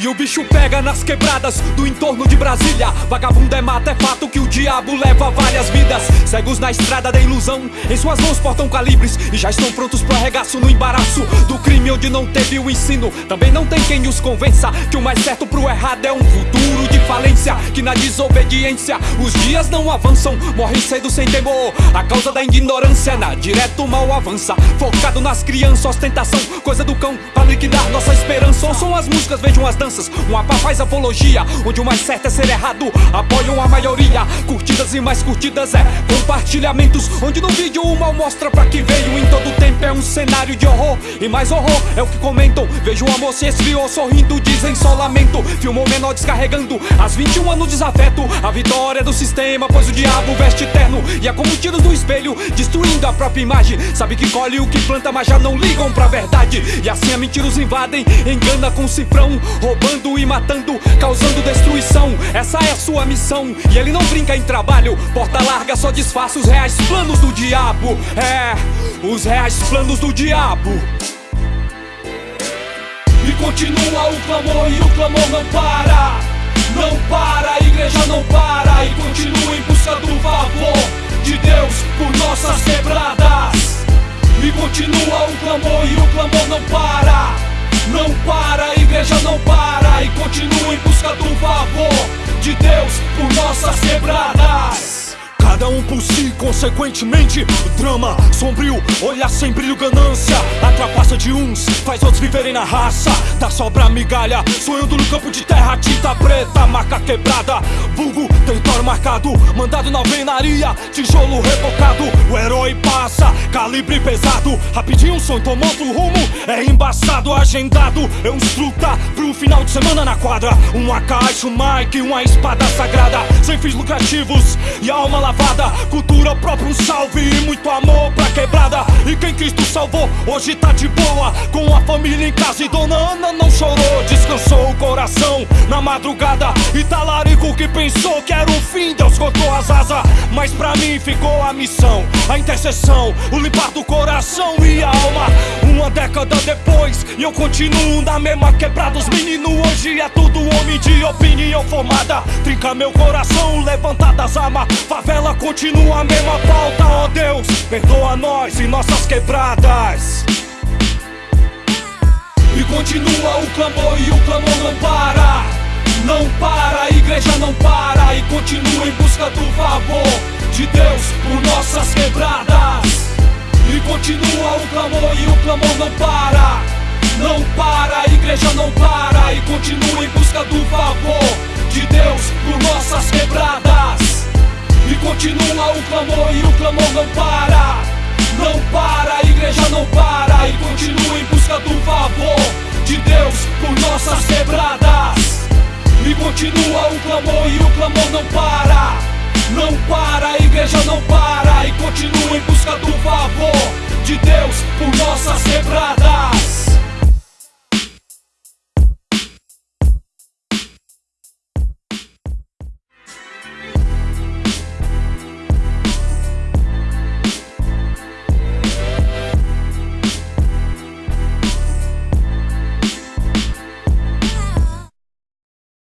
E o bicho pega nas quebradas do entorno de Brasília. Vagabundo é mata, é fato que o diabo leva várias vidas. Cegos na estrada da ilusão, em suas mãos portam calibres e já estão prontos pro arregaço no embaraço do crime onde não teve o ensino. Também não tem quem os convença que o mais certo pro errado é um futuro de falência. Que na desobediência os dias não avançam, morrem cedo sem temor. A causa da ignorância na direto mal avança. Focado nas crianças, ostentação, coisa do cão pra liquidar nossa esperança. Ouçam as músicas, vejam as danças. Uma pá faz apologia, onde o mais certo é ser errado. Apoiam a maioria, curtidas e mais curtidas é compartilhamentos. Onde no vídeo o mal mostra pra que veio em todo tempo. Cenário de horror e mais horror é o que comentam. Vejo o amor se esfriou, sorrindo, dizem só lamento. Filmou menor descarregando as 21 anos desafeto. A vitória do sistema, pois o diabo veste terno. E é como tiros no espelho, destruindo a própria imagem. Sabe que colhe o que planta, mas já não ligam pra verdade. E assim a mentira os invadem, engana com cifrão, roubando e matando, causando destruição. Essa é a sua missão. E ele não brinca em trabalho, porta larga só disfarça os reais planos do diabo. É, os reais planos do diabo. E continua o clamor e o clamor não para. Não para, a igreja não para e continua em busca do favor de Deus por nossas quebradas. E continua o clamor e o clamor não para. Não para, a igreja não para e continua em busca do favor de Deus por nossas quebradas. Cada um por si, consequentemente, drama sombrio, olhar sem brilho, ganância. A trapaça de uns faz outros viverem na raça. Da sobra migalha, sonhando no campo de terra, tinta preta, marca quebrada. Vulgo, marcado, mandado na alvenaria, tijolo rebocado. O herói passa, calibre pesado. Rapidinho um sonho tomando rumo, é embaçado, agendado. É um truta pro final de semana na quadra. Uma caixa, um mic, uma espada sagrada. Sem fins lucrativos e alma lavada. Cultura própria, um salve e muito amor pra quebrada. E quem Cristo salvou, hoje tá de boa. Com a família em casa e Dona Ana não chorou. Descansou o coração na madrugada. E talarico que pensou que era o fim, Deus cortou as asas. Mas pra mim ficou a missão, a intercessão, o limpar do coração e a alma. Uma década depois, e eu continuo na mesma quebrada. Os meninos hoje é tudo homem de opinião formada. Trinca meu coração, levantadas armas. Favela continua a mesma pauta, ó oh Deus. Perdoa nós e nossas quebradas. E continua o clamor e o clamor não para. Não para, busca do favor de Deus por nossas quebradas. E continua o clamor e o clamor não para. Não para, a igreja não para. E continua em busca do favor de Deus por nossas quebradas. E continua o clamor e o clamor não para. Não para, a igreja não para. E continua em busca do favor de Deus por nossas quebradas. E continua o clamor e o clamor não para. Não para, a igreja não para. E continua em busca do favor de Deus por nossas.